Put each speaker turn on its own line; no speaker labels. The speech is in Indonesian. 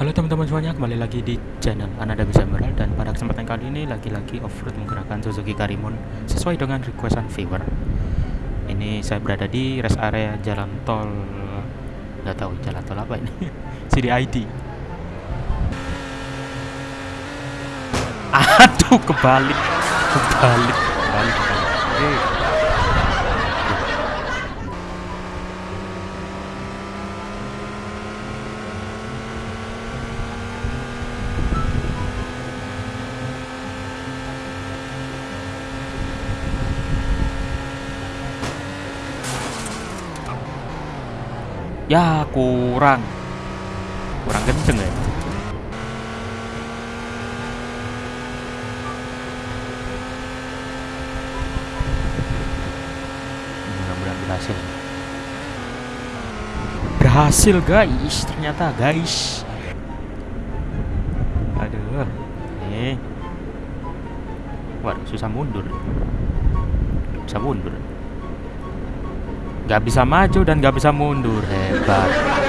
Halo teman-teman semuanya, kembali lagi di channel Ananda Bisa Emerald dan pada kesempatan kali ini lagi-lagi off-road menggunakan Suzuki Karimun sesuai dengan requestan viewer. Ini saya berada di rest area jalan tol, nggak tahu jalan tol apa ini, CDID. Aduh, kebalik, kebalik, kebalik, kebalik. Ya kurang. Kurang kenceng ya? Mudah-mudahan berhasil. Berhasil guys. Ternyata guys. Aduh Nih Waduh susah mundur. Bisa mundur Gak bisa maju dan gak bisa mundur. Hebat